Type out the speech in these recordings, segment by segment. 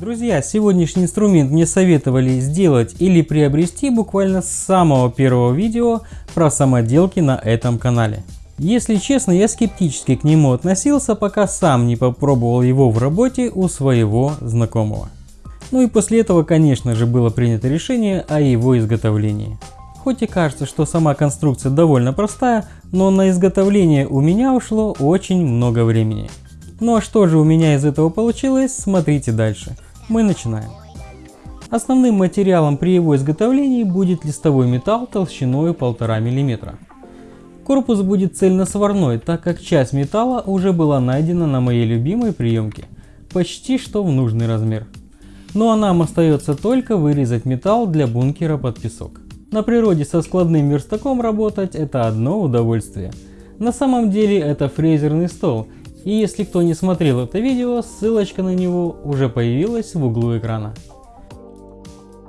Друзья, сегодняшний инструмент мне советовали сделать или приобрести буквально с самого первого видео про самоделки на этом канале. Если честно, я скептически к нему относился, пока сам не попробовал его в работе у своего знакомого. Ну и после этого, конечно же, было принято решение о его изготовлении. Хоть и кажется, что сама конструкция довольно простая, но на изготовление у меня ушло очень много времени. Ну а что же у меня из этого получилось, смотрите дальше. Мы начинаем. Основным материалом при его изготовлении будет листовой металл толщиной 1,5 мм. Корпус будет цельносварной, так как часть металла уже была найдена на моей любимой приемке, почти что в нужный размер. Ну а нам остается только вырезать металл для бункера под песок. На природе со складным верстаком работать это одно удовольствие. На самом деле это фрезерный стол, и если кто не смотрел это видео, ссылочка на него уже появилась в углу экрана.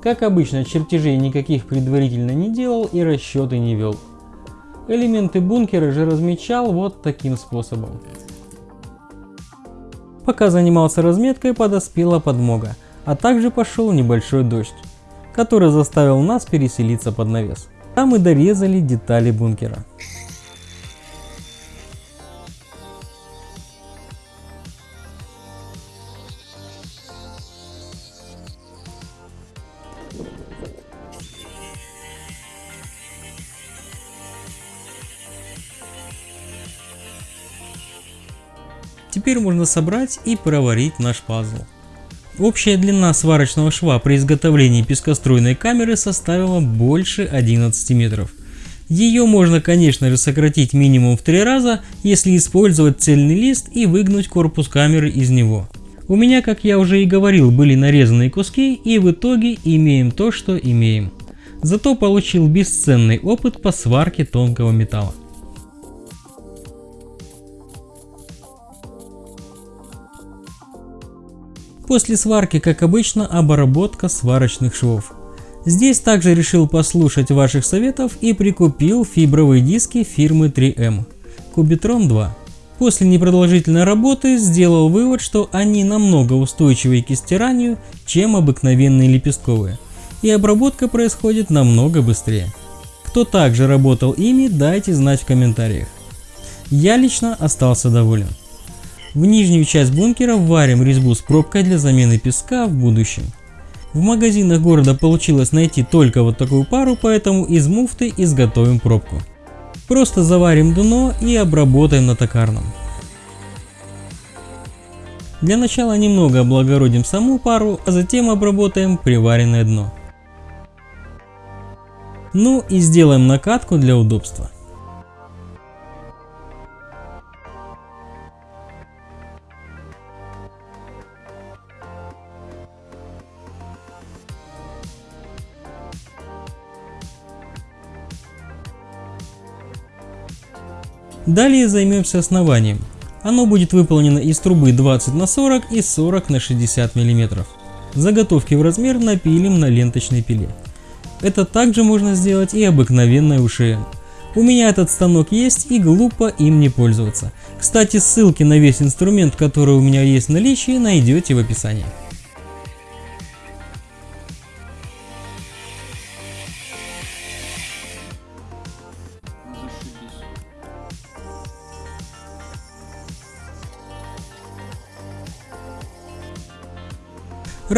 Как обычно, чертежей никаких предварительно не делал и расчеты не вел. Элементы бункера же размечал вот таким способом. Пока занимался разметкой, подоспела подмога, а также пошел небольшой дождь, который заставил нас переселиться под навес. Там мы дорезали детали бункера. Теперь можно собрать и проварить наш пазл. Общая длина сварочного шва при изготовлении пескоструйной камеры составила больше 11 метров. Ее можно конечно же сократить минимум в три раза, если использовать цельный лист и выгнуть корпус камеры из него. У меня, как я уже и говорил, были нарезанные куски и в итоге имеем то, что имеем. Зато получил бесценный опыт по сварке тонкого металла. После сварки, как обычно, обработка сварочных швов. Здесь также решил послушать ваших советов и прикупил фибровые диски фирмы 3M Cubitron 2. После непродолжительной работы сделал вывод, что они намного устойчивее к стиранию, чем обыкновенные лепестковые, и обработка происходит намного быстрее. Кто также работал ими, дайте знать в комментариях. Я лично остался доволен. В нижнюю часть бункера варим резьбу с пробкой для замены песка в будущем. В магазинах города получилось найти только вот такую пару, поэтому из муфты изготовим пробку. Просто заварим дно и обработаем на токарном. Для начала немного облагородим саму пару, а затем обработаем приваренное дно. Ну и сделаем накатку для удобства. Далее займемся основанием. Оно будет выполнено из трубы 20 на 40 и 40 на 60 мм. Заготовки в размер напилим на ленточной пиле. Это также можно сделать и обыкновенной УШМ. У меня этот станок есть и глупо им не пользоваться. Кстати, ссылки на весь инструмент, который у меня есть в наличии, найдете в описании.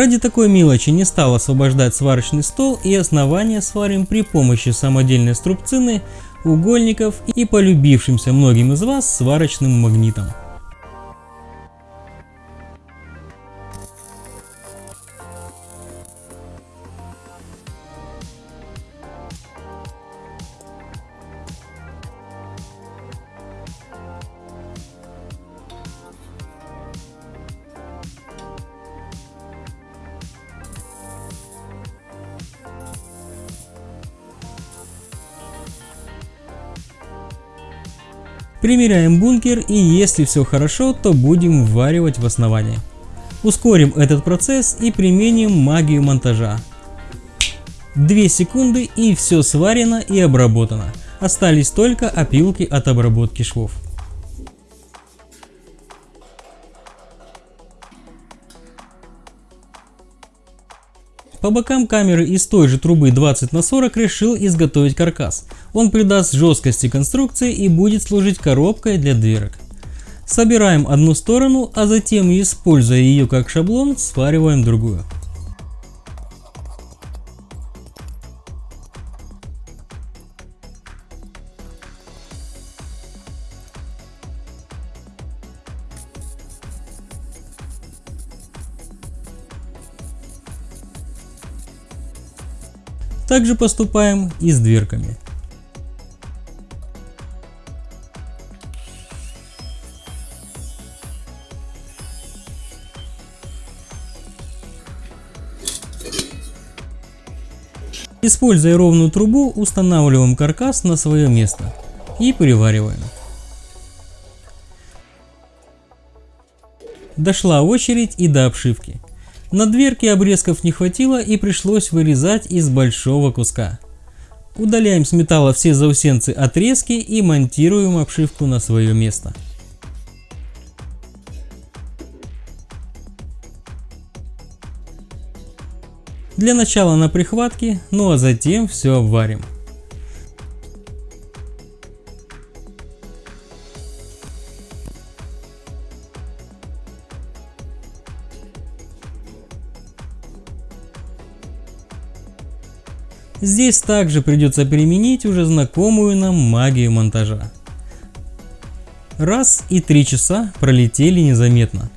Ради такой мелочи не стал освобождать сварочный стол и основание сварим при помощи самодельной струбцины, угольников и полюбившимся многим из вас сварочным магнитом. Примеряем бункер и если все хорошо, то будем вваривать в основание. Ускорим этот процесс и применим магию монтажа. 2 секунды и все сварено и обработано. Остались только опилки от обработки швов. По бокам камеры из той же трубы 20 на 40 решил изготовить каркас. Он придаст жесткости конструкции и будет служить коробкой для дверок. Собираем одну сторону, а затем, используя ее как шаблон, свариваем другую. Также поступаем и с дверками. Используя ровную трубу, устанавливаем каркас на свое место и привариваем. Дошла очередь и до обшивки. На дверке обрезков не хватило и пришлось вырезать из большого куска. Удаляем с металла все заусенцы отрезки и монтируем обшивку на свое место. Для начала на прихватке, ну а затем все обварим. Здесь также придется применить уже знакомую нам магию монтажа. Раз и три часа пролетели незаметно.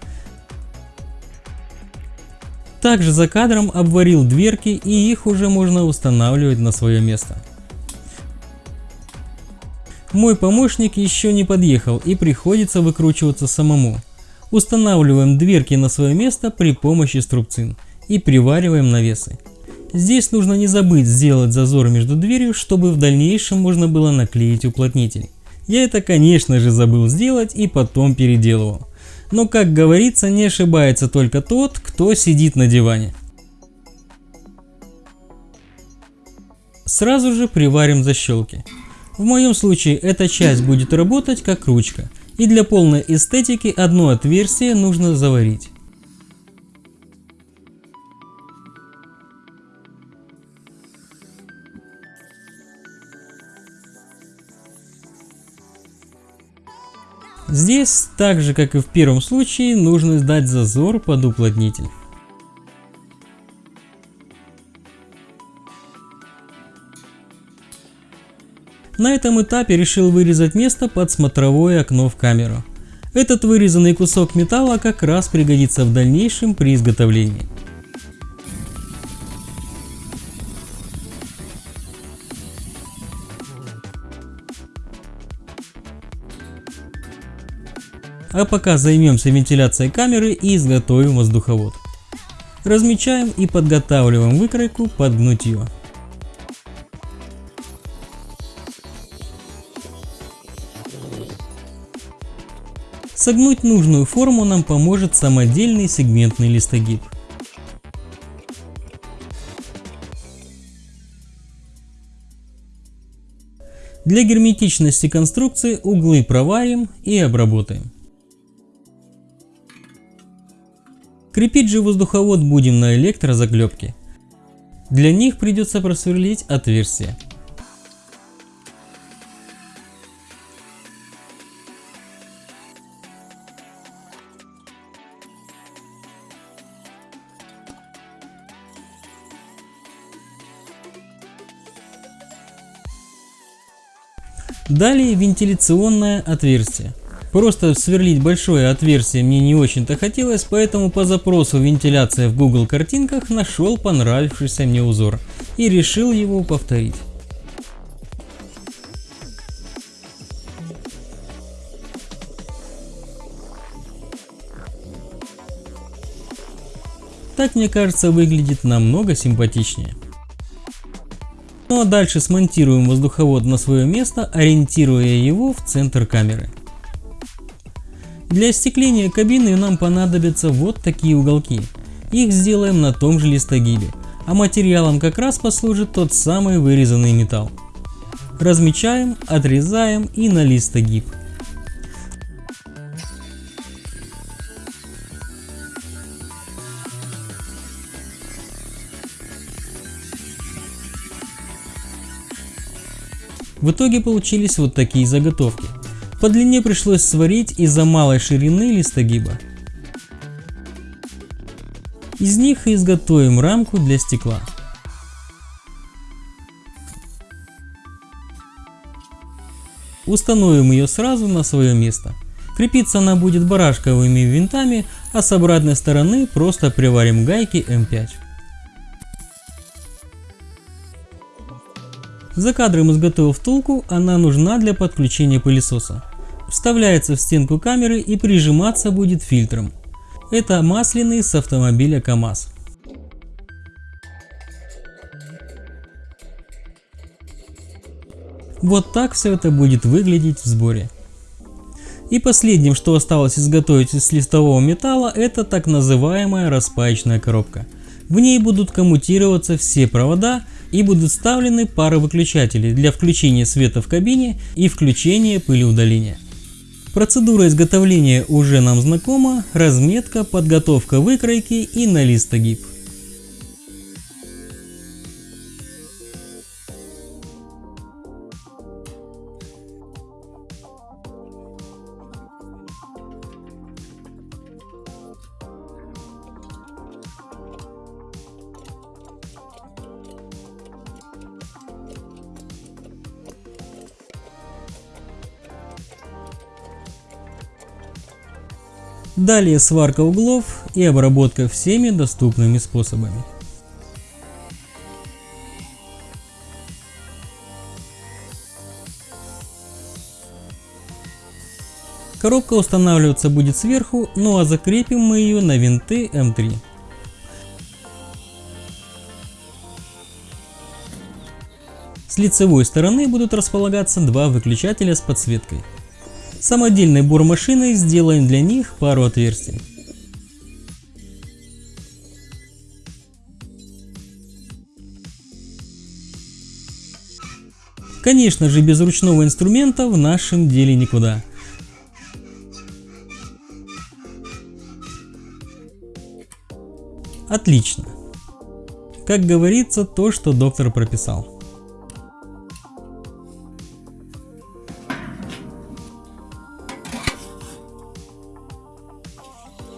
Также за кадром обварил дверки и их уже можно устанавливать на свое место. Мой помощник еще не подъехал и приходится выкручиваться самому. Устанавливаем дверки на свое место при помощи струбцин и привариваем навесы. Здесь нужно не забыть сделать зазор между дверью, чтобы в дальнейшем можно было наклеить уплотнитель. Я это конечно же забыл сделать и потом переделывал. Но как говорится, не ошибается только тот, кто сидит на диване. Сразу же приварим защелки. В моем случае эта часть будет работать как ручка. И для полной эстетики одно отверстие нужно заварить. Здесь, так же как и в первом случае, нужно сдать зазор под уплотнитель. На этом этапе решил вырезать место под смотровое окно в камеру. Этот вырезанный кусок металла как раз пригодится в дальнейшем при изготовлении. А пока займемся вентиляцией камеры и изготовим воздуховод. Размечаем и подготавливаем выкройку под гнутье. Согнуть нужную форму нам поможет самодельный сегментный листогиб. Для герметичности конструкции углы проварим и обработаем. Крепить же воздуховод будем на электрозаклепке. Для них придется просверлить отверстие. Далее вентиляционное отверстие. Просто сверлить большое отверстие мне не очень-то хотелось, поэтому по запросу вентиляция в Google картинках нашел понравившийся мне узор и решил его повторить. Так мне кажется выглядит намного симпатичнее. Ну а дальше смонтируем воздуховод на свое место, ориентируя его в центр камеры. Для остекления кабины нам понадобятся вот такие уголки. Их сделаем на том же листогибе, а материалом как раз послужит тот самый вырезанный металл. Размечаем, отрезаем и на листогиб. В итоге получились вот такие заготовки. По длине пришлось сварить из-за малой ширины листогиба. Из них изготовим рамку для стекла. Установим ее сразу на свое место. Крепиться она будет барашковыми винтами, а с обратной стороны просто приварим гайки М5. За кадром изготовил втулку, она нужна для подключения пылесоса. Вставляется в стенку камеры и прижиматься будет фильтром. Это масляный с автомобиля КАМАЗ. Вот так все это будет выглядеть в сборе. И последним, что осталось изготовить из листового металла, это так называемая распаечная коробка. В ней будут коммутироваться все провода и будут вставлены пары выключателей для включения света в кабине и включения пылеудаления. Процедура изготовления уже нам знакома, разметка, подготовка выкройки и на Далее сварка углов и обработка всеми доступными способами. Коробка устанавливаться будет сверху, ну а закрепим мы ее на винты М3. С лицевой стороны будут располагаться два выключателя с подсветкой. Самодельной бормашиной сделаем для них пару отверстий. Конечно же без ручного инструмента в нашем деле никуда. Отлично. Как говорится, то, что доктор прописал.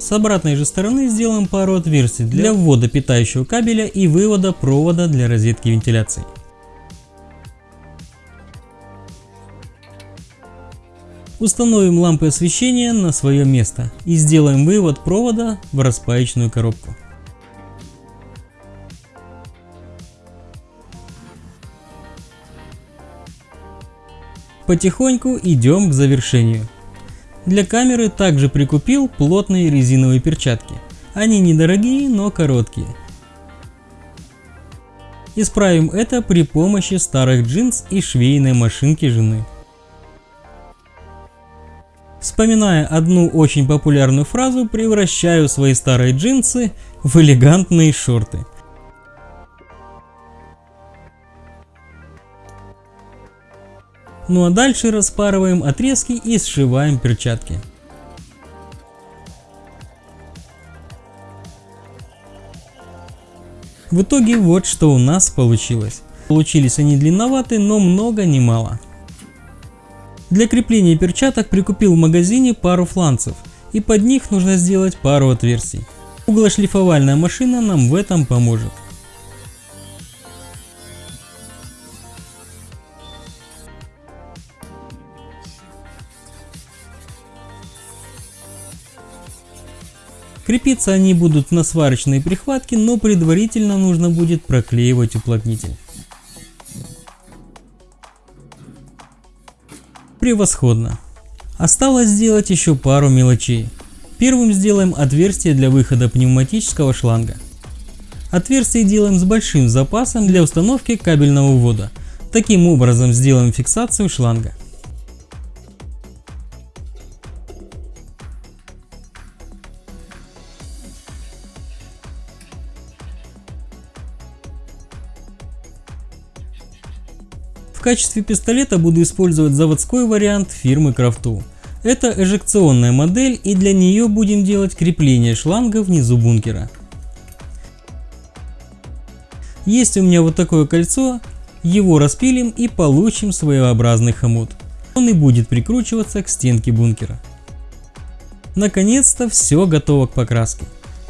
С обратной же стороны сделаем пару отверстий для ввода питающего кабеля и вывода провода для розетки вентиляции. Установим лампы освещения на свое место и сделаем вывод провода в распаечную коробку. Потихоньку идем к завершению. Для камеры также прикупил плотные резиновые перчатки. Они недорогие, но короткие. Исправим это при помощи старых джинс и швейной машинки жены. Вспоминая одну очень популярную фразу, превращаю свои старые джинсы в элегантные шорты. Ну а дальше распарываем отрезки и сшиваем перчатки. В итоге вот что у нас получилось. Получились они длинноваты, но много не мало. Для крепления перчаток прикупил в магазине пару фланцев и под них нужно сделать пару отверстий. Углошлифовальная машина нам в этом поможет. Крепиться они будут на сварочной прихватке, но предварительно нужно будет проклеивать уплотнитель. Превосходно. Осталось сделать еще пару мелочей. Первым сделаем отверстие для выхода пневматического шланга. Отверстие делаем с большим запасом для установки кабельного ввода. Таким образом сделаем фиксацию шланга. Качестве пистолета буду использовать заводской вариант фирмы Крафту. Это эжекционная модель и для нее будем делать крепление шланга внизу бункера. Есть у меня вот такое кольцо, Его распилим и получим своеобразный хомут. Он и будет прикручиваться к стенке бункера. Наконец-то все готово к покраске.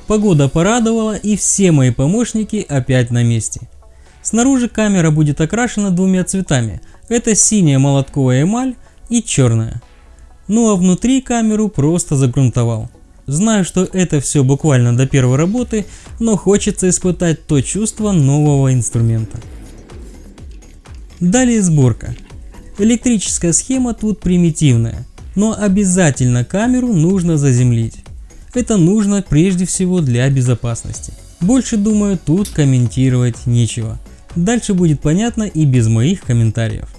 Погода порадовала и все мои помощники опять на месте. Снаружи камера будет окрашена двумя цветами. Это синяя молотковая эмаль и черная. Ну а внутри камеру просто загрунтовал. Знаю, что это все буквально до первой работы, но хочется испытать то чувство нового инструмента. Далее сборка. Электрическая схема тут примитивная, но обязательно камеру нужно заземлить. Это нужно прежде всего для безопасности. Больше думаю тут комментировать нечего. Дальше будет понятно и без моих комментариев.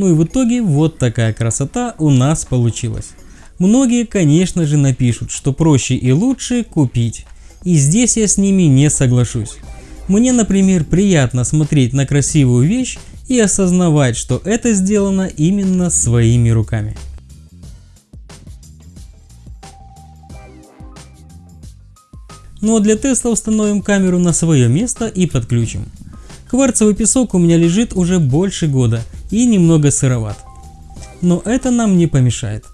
Ну и в итоге вот такая красота у нас получилась. Многие, конечно же, напишут, что проще и лучше купить. И здесь я с ними не соглашусь. Мне, например, приятно смотреть на красивую вещь и осознавать, что это сделано именно своими руками. Ну а для теста установим камеру на свое место и подключим. Кварцевый песок у меня лежит уже больше года и немного сыроват. Но это нам не помешает.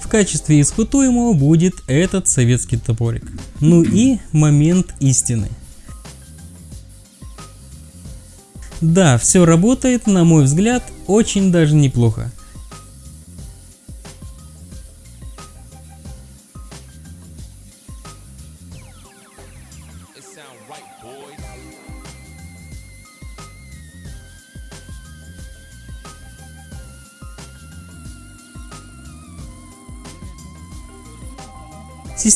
В качестве испытуемого будет этот советский топорик. Ну и момент истины. Да, все работает, на мой взгляд, очень даже неплохо.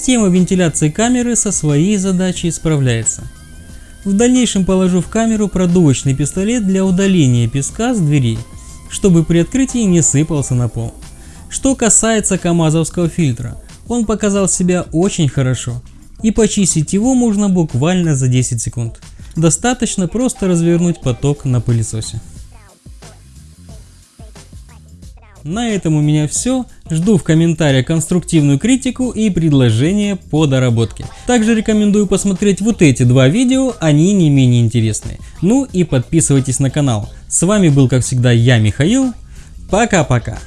Система вентиляции камеры со своей задачей справляется. В дальнейшем положу в камеру продувочный пистолет для удаления песка с дверей, чтобы при открытии не сыпался на пол. Что касается камазовского фильтра, он показал себя очень хорошо, и почистить его можно буквально за 10 секунд. Достаточно просто развернуть поток на пылесосе. На этом у меня все. Жду в комментариях конструктивную критику и предложения по доработке. Также рекомендую посмотреть вот эти два видео, они не менее интересные. Ну и подписывайтесь на канал. С вами был как всегда я, Михаил. Пока-пока.